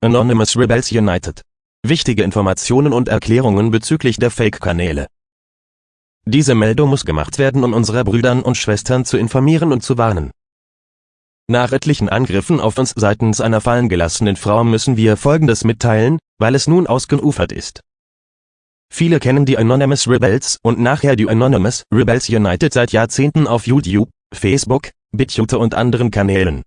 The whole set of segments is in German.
Anonymous Rebels United. Wichtige Informationen und Erklärungen bezüglich der Fake-Kanäle. Diese Meldung muss gemacht werden, um unsere Brüdern und Schwestern zu informieren und zu warnen. Nach etlichen Angriffen auf uns seitens einer fallen gelassenen Frau müssen wir Folgendes mitteilen, weil es nun ausgeufert ist. Viele kennen die Anonymous Rebels und nachher die Anonymous Rebels United seit Jahrzehnten auf YouTube, Facebook, BitChute und anderen Kanälen.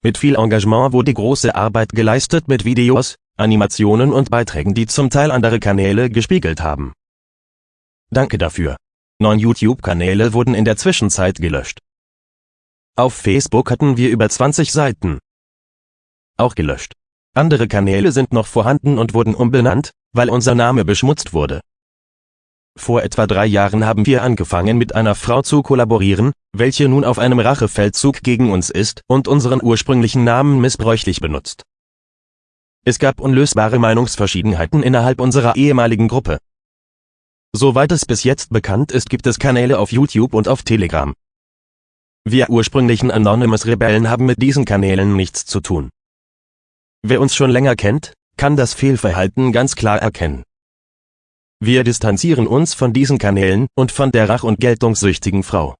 Mit viel Engagement wurde große Arbeit geleistet mit Videos, Animationen und Beiträgen die zum Teil andere Kanäle gespiegelt haben. Danke dafür. Neun YouTube-Kanäle wurden in der Zwischenzeit gelöscht. Auf Facebook hatten wir über 20 Seiten. Auch gelöscht. Andere Kanäle sind noch vorhanden und wurden umbenannt, weil unser Name beschmutzt wurde. Vor etwa drei Jahren haben wir angefangen mit einer Frau zu kollaborieren, welche nun auf einem Rachefeldzug gegen uns ist und unseren ursprünglichen Namen missbräuchlich benutzt. Es gab unlösbare Meinungsverschiedenheiten innerhalb unserer ehemaligen Gruppe. Soweit es bis jetzt bekannt ist gibt es Kanäle auf YouTube und auf Telegram. Wir ursprünglichen Anonymous Rebellen haben mit diesen Kanälen nichts zu tun. Wer uns schon länger kennt, kann das Fehlverhalten ganz klar erkennen. Wir distanzieren uns von diesen Kanälen und von der rach- und geltungssüchtigen Frau.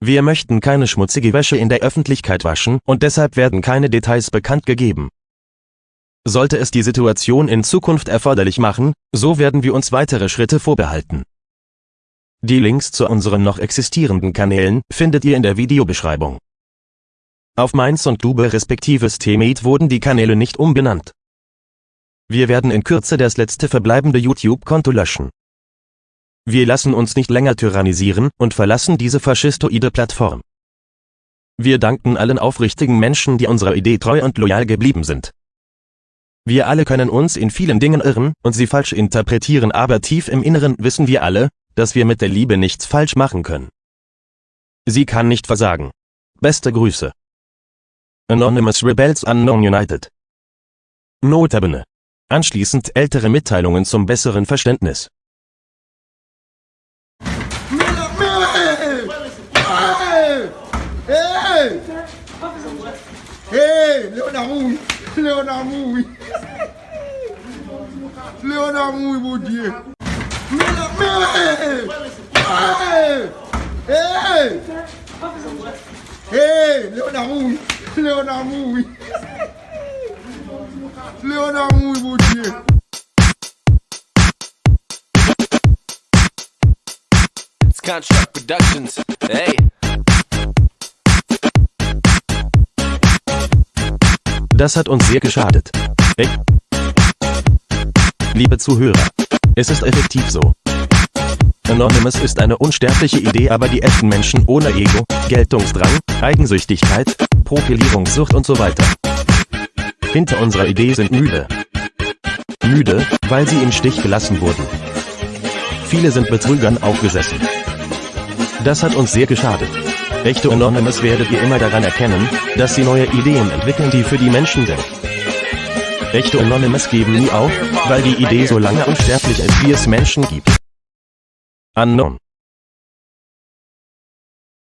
Wir möchten keine schmutzige Wäsche in der Öffentlichkeit waschen und deshalb werden keine Details bekannt gegeben. Sollte es die Situation in Zukunft erforderlich machen, so werden wir uns weitere Schritte vorbehalten. Die Links zu unseren noch existierenden Kanälen findet ihr in der Videobeschreibung. Auf Mainz und Dube respektive Steamate wurden die Kanäle nicht umbenannt. Wir werden in Kürze das letzte verbleibende YouTube-Konto löschen. Wir lassen uns nicht länger tyrannisieren und verlassen diese faschistoide Plattform. Wir danken allen aufrichtigen Menschen, die unserer Idee treu und loyal geblieben sind. Wir alle können uns in vielen Dingen irren und sie falsch interpretieren, aber tief im Inneren wissen wir alle, dass wir mit der Liebe nichts falsch machen können. Sie kann nicht versagen. Beste Grüße. Anonymous Rebels Unknown United. Notabene. Anschließend ältere Mitteilungen zum besseren Verständnis. Hey, Leonard Mouy, Leonard Mouy. Leonard Construct Productions. Hey. Das hat uns sehr geschadet. Ey. Liebe Zuhörer. Es ist effektiv so. Anonymous ist eine unsterbliche Idee, aber die echten Menschen ohne Ego, Geltungsdrang, Eigensüchtigkeit, Profilierungssucht und so weiter. Hinter unserer Idee sind müde. Müde, weil sie im Stich gelassen wurden. Viele sind Betrügern aufgesessen. Das hat uns sehr geschadet. Echte Anonymous werdet ihr immer daran erkennen, dass sie neue Ideen entwickeln, die für die Menschen sind. Echte Anonymous geben nie auf, weil die Idee so lange unsterblich ist, wie es Menschen gibt. Unknown.